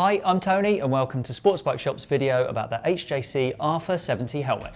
Hi, I'm Tony and welcome to Sportsbike Shop's video about the HJC RPHA 70 helmet.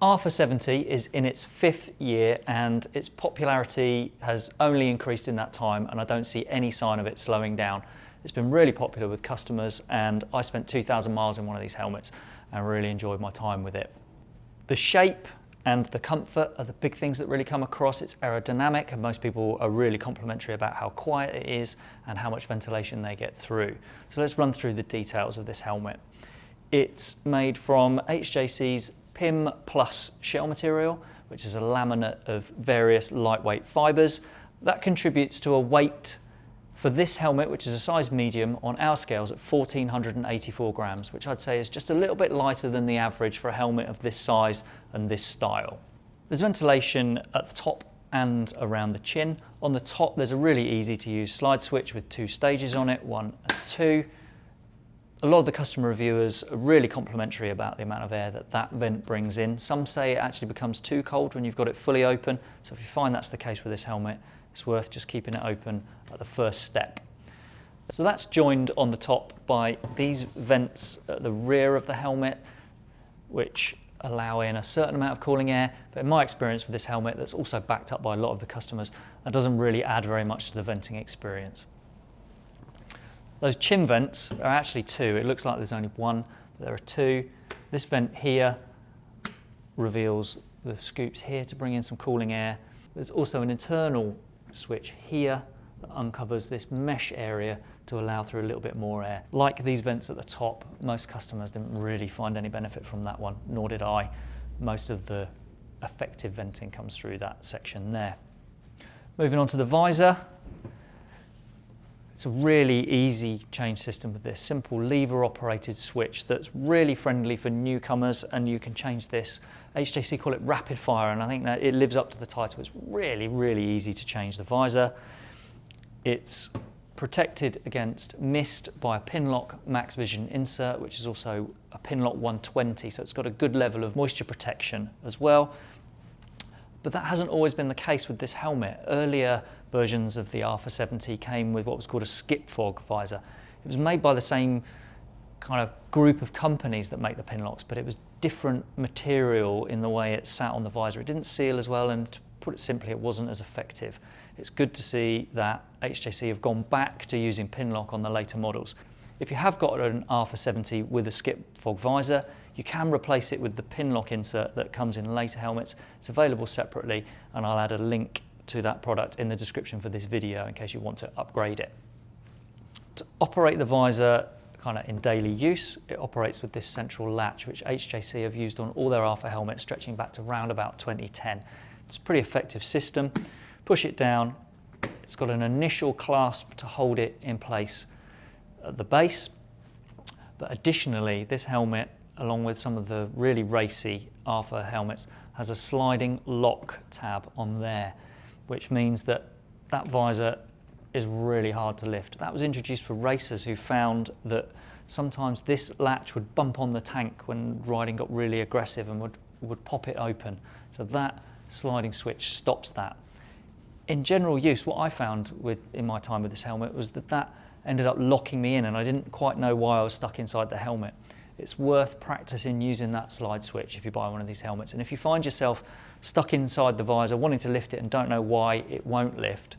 RPHA 70 is in its fifth year and its popularity has only increased in that time and I don't see any sign of it slowing down. It's been really popular with customers and I spent 2,000 miles in one of these helmets and really enjoyed my time with it. The shape and the comfort are the big things that really come across. It's aerodynamic and most people are really complimentary about how quiet it is and how much ventilation they get through. So let's run through the details of this helmet. It's made from HJC's PIM Plus shell material, which is a laminate of various lightweight fibres. That contributes to a weight for this helmet, which is a size medium, on our scales at 1484 grams, which I'd say is just a little bit lighter than the average for a helmet of this size and this style. There's ventilation at the top and around the chin. On the top, there's a really easy to use slide switch with two stages on it, one and two a lot of the customer reviewers are really complimentary about the amount of air that that vent brings in. Some say it actually becomes too cold when you've got it fully open. So if you find that's the case with this helmet, it's worth just keeping it open at the first step. So that's joined on the top by these vents at the rear of the helmet, which allow in a certain amount of cooling air. But in my experience with this helmet, that's also backed up by a lot of the customers, that doesn't really add very much to the venting experience. Those chin vents are actually two. It looks like there's only one, but there are two. This vent here reveals the scoops here to bring in some cooling air. There's also an internal switch here that uncovers this mesh area to allow through a little bit more air. Like these vents at the top, most customers didn't really find any benefit from that one, nor did I. Most of the effective venting comes through that section there. Moving on to the visor, it's a really easy change system with this simple lever operated switch that's really friendly for newcomers and you can change this. HJC call it rapid fire and I think that it lives up to the title. It's really, really easy to change the visor. It's protected against mist by a Pinlock Max Vision insert, which is also a Pinlock 120, so it's got a good level of moisture protection as well. But that hasn't always been the case with this helmet. Earlier versions of the RPHA 70 came with what was called a skip fog visor. It was made by the same kind of group of companies that make the Pinlocks, but it was different material in the way it sat on the visor. It didn't seal as well, and to put it simply, it wasn't as effective. It's good to see that HJC have gone back to using Pinlock on the later models. If you have got an RPHA 70 with a skip fog visor, you can replace it with the Pinlock insert that comes in later helmets. It's available separately and I'll add a link to that product in the description for this video in case you want to upgrade it. To operate the visor kind of in daily use, it operates with this central latch which HJC have used on all their RPHA helmets stretching back to around about 2010. It's a pretty effective system. Push it down, it's got an initial clasp to hold it in place at the base. But additionally, this helmet, along with some of the really racy RPHA helmets, has a sliding lock tab on there, which means that that visor is really hard to lift. That was introduced for racers who found that sometimes this latch would bump on the tank when riding got really aggressive and would, would pop it open. So that sliding switch stops that. In general use, what I found with, in my time with this helmet was that that ended up locking me in and I didn't quite know why I was stuck inside the helmet. It's worth practicing using that slide switch if you buy one of these helmets. And if you find yourself stuck inside the visor, wanting to lift it and don't know why it won't lift,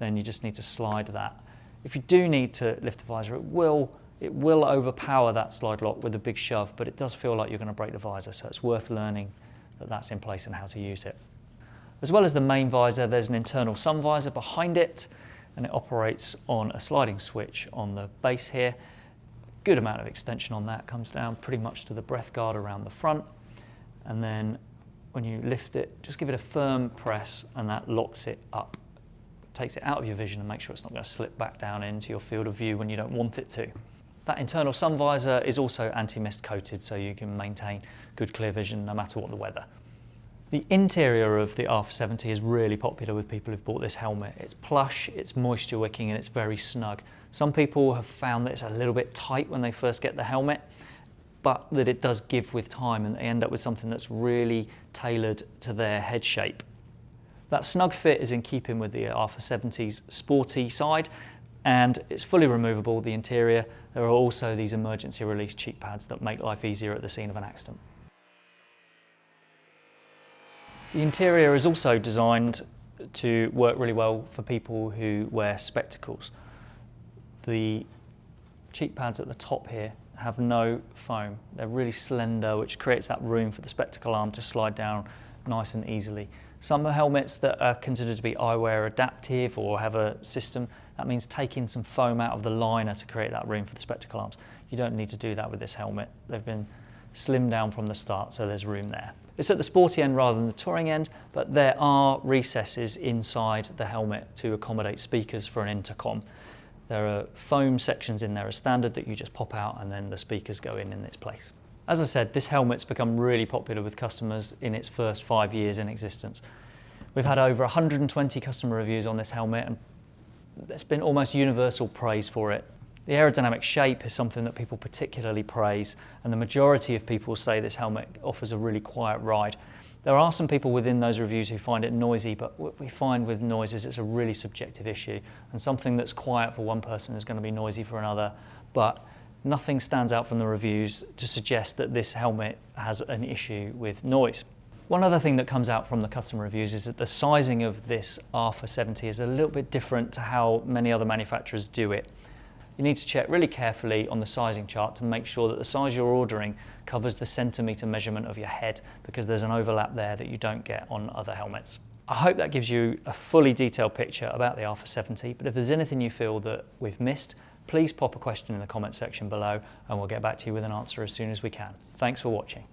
then you just need to slide that. If you do need to lift the visor, it will, it will overpower that slide lock with a big shove, but it does feel like you're going to break the visor, so it's worth learning that that's in place and how to use it. As well as the main visor, there's an internal sun visor behind it and it operates on a sliding switch on the base here. Good amount of extension on that, comes down pretty much to the breath guard around the front. And then when you lift it, just give it a firm press and that locks it up. Takes it out of your vision and makes sure it's not going to slip back down into your field of view when you don't want it to. That internal sun visor is also anti-mist coated so you can maintain good clear vision no matter what the weather. The interior of the RPHA 70 is really popular with people who've bought this helmet. It's plush, it's moisture wicking and it's very snug. Some people have found that it's a little bit tight when they first get the helmet, but that it does give with time and they end up with something that's really tailored to their head shape. That snug fit is in keeping with the RPHA 70's sporty side and it's fully removable, the interior. There are also these emergency release cheek pads that make life easier at the scene of an accident. The interior is also designed to work really well for people who wear spectacles. The cheek pads at the top here have no foam. They're really slender, which creates that room for the spectacle arm to slide down nice and easily. Some helmets that are considered to be eyewear adaptive or have a system, that means taking some foam out of the liner to create that room for the spectacle arms. You don't need to do that with this helmet. They've been slimmed down from the start, so there's room there. It's at the sporty end rather than the touring end, but there are recesses inside the helmet to accommodate speakers for an intercom. There are foam sections in there as standard that you just pop out and then the speakers go in in its place. As I said, this helmet's become really popular with customers in its first five years in existence. We've had over 120 customer reviews on this helmet and there's been almost universal praise for it. The aerodynamic shape is something that people particularly praise and the majority of people say this helmet offers a really quiet ride. There are some people within those reviews who find it noisy, but what we find with noise is it's a really subjective issue and something that's quiet for one person is going to be noisy for another. But nothing stands out from the reviews to suggest that this helmet has an issue with noise. One other thing that comes out from the customer reviews is that the sizing of this RPHA 70 is a little bit different to how many other manufacturers do it. You need to check really carefully on the sizing chart to make sure that the size you're ordering covers the centimetre measurement of your head because there's an overlap there that you don't get on other helmets. I hope that gives you a fully detailed picture about the RPHA 70, but if there's anything you feel that we've missed, please pop a question in the comment section below and we'll get back to you with an answer as soon as we can. Thanks for watching.